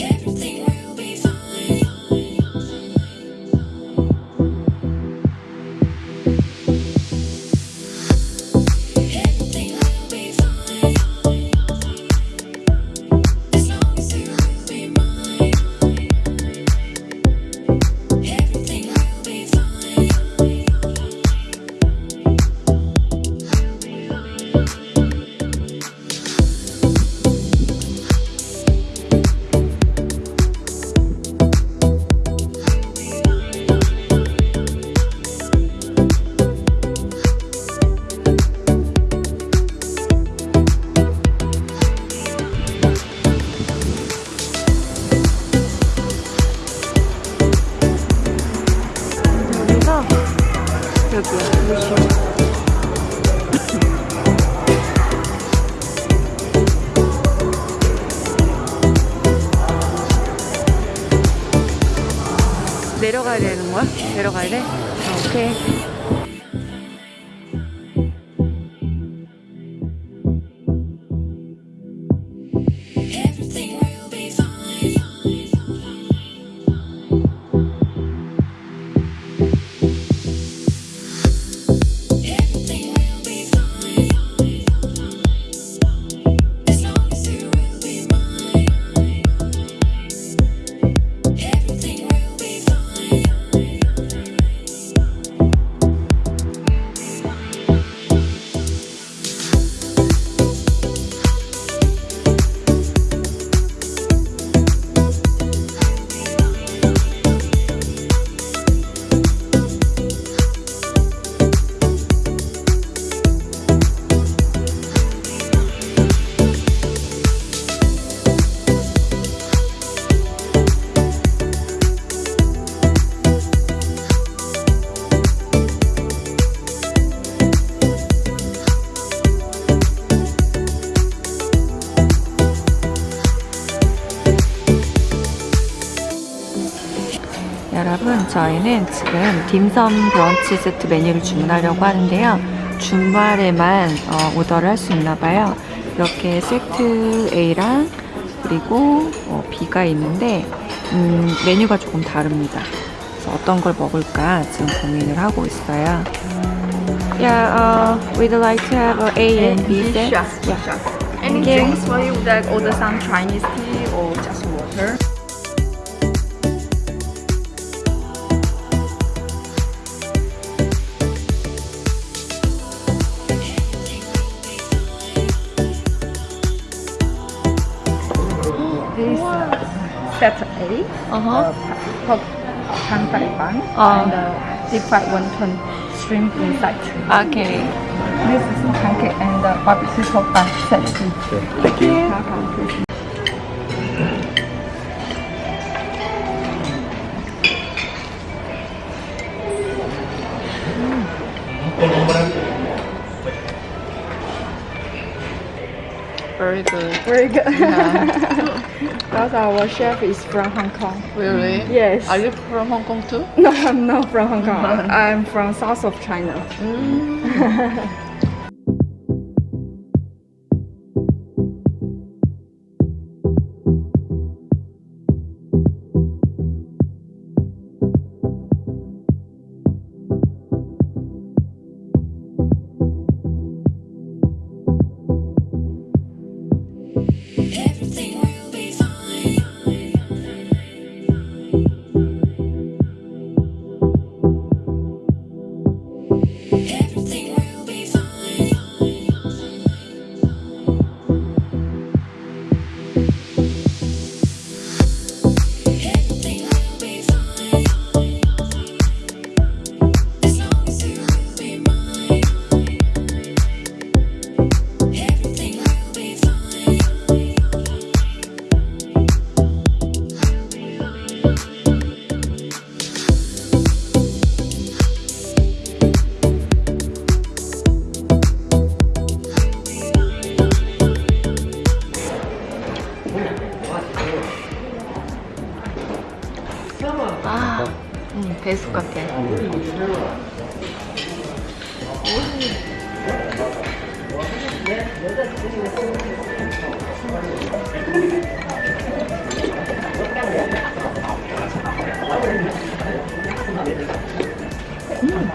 everything 내려가야 되는 거야? 내려가야 돼? 아, 오케이. 저희는 지금 딤섬 브런치 세트 메뉴를 주문하려고 하는데요 주말에만 어, 오더를 할 수 있나 봐요 이렇게 세트 A랑 그리고 어, B가 있는데 음, 메뉴가 조금 다릅니다 그래서 어떤 걸 먹을까 지금 고민을 하고 있어요 Yeah, uh, we'd like to have a A and B set. Yeah. Any drinks for you? Would like order some Chinese tea or just water? Set A, Uh-huh. uh, pork pan fried bun Uh. and uh, deep fried wonton shrimp inside. Okay. This is pancake and uh, barbecue pork bun set B. Thank you. Welcome. Very good. Very good. Because our chef is from Hong Kong. Really? Yes. Are you from Hong Kong too? No, I'm not from Hong Kong. I'm from south of China. Everything mm. 예술 같아 음.